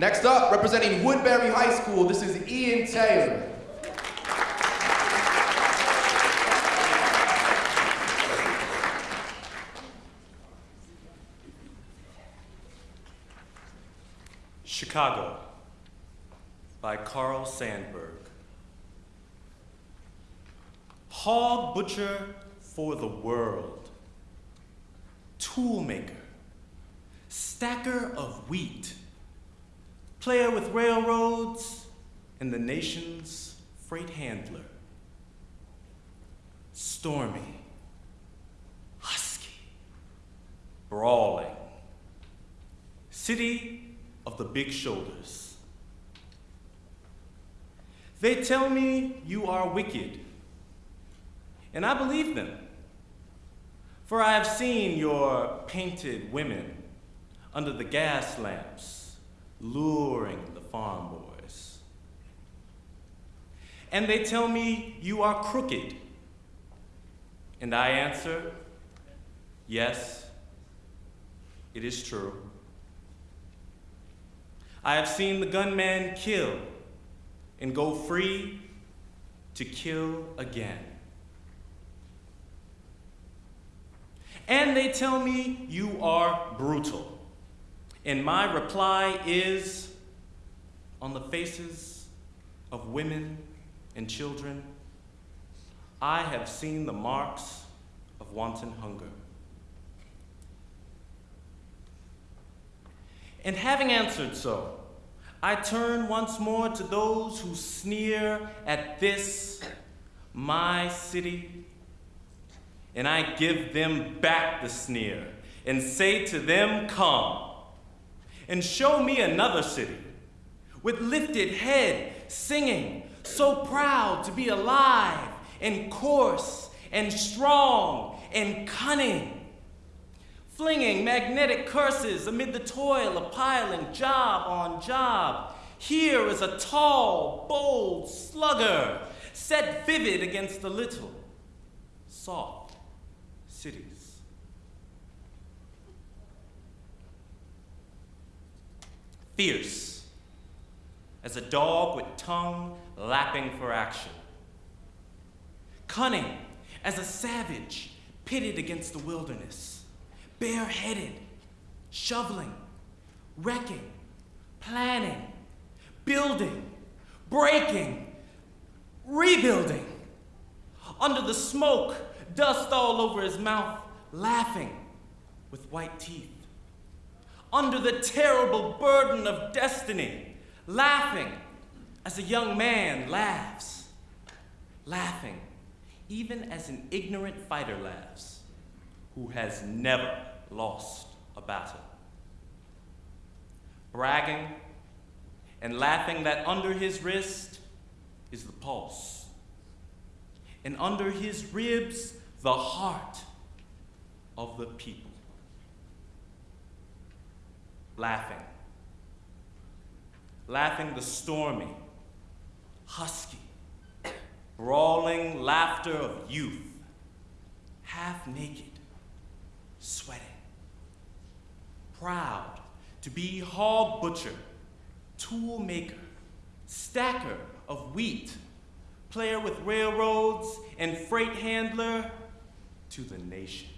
Next up, representing Woodbury High School, this is Ian Taylor. Chicago by Carl Sandburg. Hog butcher for the world, toolmaker, stacker of wheat, player with railroads, and the nation's freight handler. Stormy, husky, brawling, city of the big shoulders. They tell me you are wicked, and I believe them. For I have seen your painted women under the gas lamps, luring the farm boys. And they tell me you are crooked, and I answer, yes, it is true. I have seen the gunman kill and go free to kill again. And they tell me you are brutal. And my reply is on the faces of women and children, I have seen the marks of wanton hunger. And having answered so, I turn once more to those who sneer at this, my city, and I give them back the sneer and say to them, Come, and show me another city with lifted head, singing, so proud to be alive and coarse and strong and cunning flinging magnetic curses amid the toil of piling job on job. Here is a tall, bold slugger set vivid against the little, soft cities. Fierce as a dog with tongue lapping for action. Cunning as a savage pitted against the wilderness bareheaded, shoveling, wrecking, planning, building, breaking, rebuilding. Under the smoke, dust all over his mouth, laughing with white teeth. Under the terrible burden of destiny, laughing as a young man laughs, laughing even as an ignorant fighter laughs who has never lost a battle. Bragging and laughing that under his wrist is the pulse, and under his ribs, the heart of the people. Laughing. Laughing the stormy, husky, brawling laughter of youth, half naked, sweating proud to be hog butcher, tool maker, stacker of wheat, player with railroads, and freight handler to the nation.